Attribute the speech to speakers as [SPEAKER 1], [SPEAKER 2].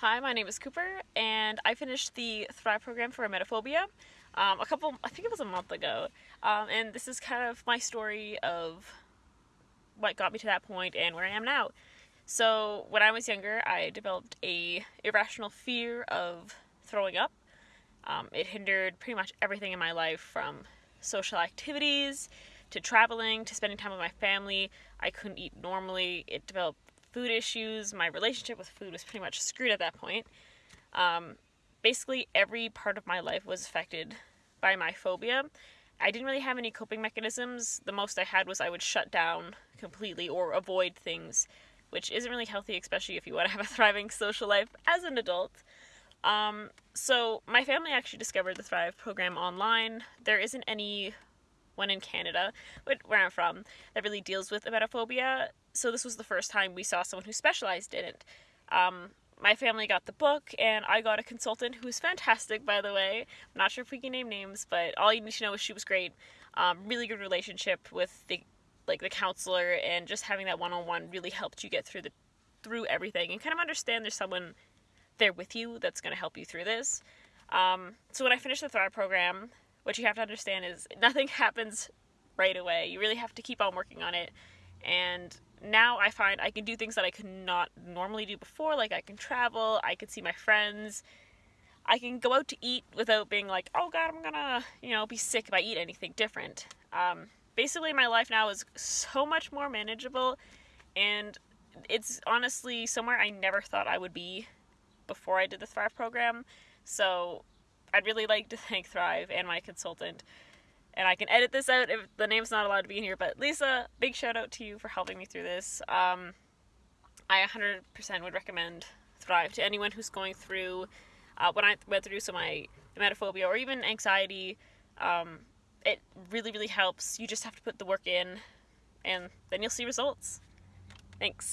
[SPEAKER 1] Hi, my name is Cooper, and I finished the Thrive program for emetophobia um, a couple, I think it was a month ago. Um, and this is kind of my story of what got me to that point and where I am now. So when I was younger, I developed a irrational fear of throwing up. Um, it hindered pretty much everything in my life from social activities to traveling to spending time with my family. I couldn't eat normally. It developed food issues. My relationship with food was pretty much screwed at that point. Um, basically, every part of my life was affected by my phobia. I didn't really have any coping mechanisms. The most I had was I would shut down completely or avoid things, which isn't really healthy, especially if you want to have a thriving social life as an adult. Um, so, my family actually discovered the Thrive program online. There isn't any one in Canada, where I'm from, that really deals with emetophobia so this was the first time we saw someone who specialized in it. Um, my family got the book, and I got a consultant who was fantastic, by the way. I'm not sure if we can name names, but all you need to know is she was great. Um, really good relationship with the like the counselor, and just having that one-on-one really helped you get through the through everything and kind of understand there's someone there with you that's going to help you through this. Um, so when I finished the Thrive program, what you have to understand is nothing happens right away. You really have to keep on working on it, and now I find I can do things that I could not normally do before. Like I can travel, I can see my friends, I can go out to eat without being like, oh god, I'm gonna, you know, be sick if I eat anything different. Um, basically, my life now is so much more manageable, and it's honestly somewhere I never thought I would be before I did the Thrive program. So I'd really like to thank Thrive and my consultant and I can edit this out if the name's not allowed to be in here. But Lisa, big shout out to you for helping me through this. Um, I 100% would recommend Thrive to anyone who's going through uh, what I went through, so my emetophobia or even anxiety. Um, it really, really helps. You just have to put the work in, and then you'll see results. Thanks.